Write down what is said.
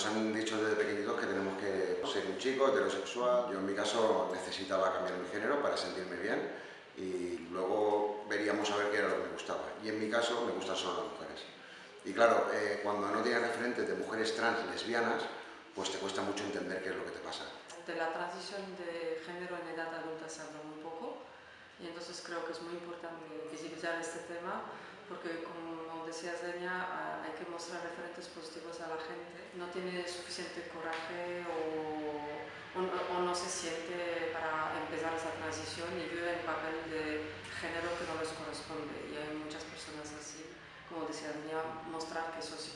nos han dicho desde pequeñitos que tenemos que ser un chico heterosexual. Yo en mi caso necesitaba cambiar mi género para sentirme bien y luego veríamos a ver qué era lo que me gustaba. Y en mi caso me gustan solo las mujeres. Y claro, eh, cuando no tienes referentes de mujeres trans lesbianas, pues te cuesta mucho entender qué es lo que te pasa. De la transición de género en edad adulta se habla muy poco y entonces creo que es muy importante visibilizar este tema porque como decía Zenia, hay que mostrar referentes positivos a la gente. No tiene suficiente coraje o, o, no se siente para empezar esa transición y vive en papel de género que no les corresponde y hay muchas personas así, como decía Zenia, mostrar que eso sí.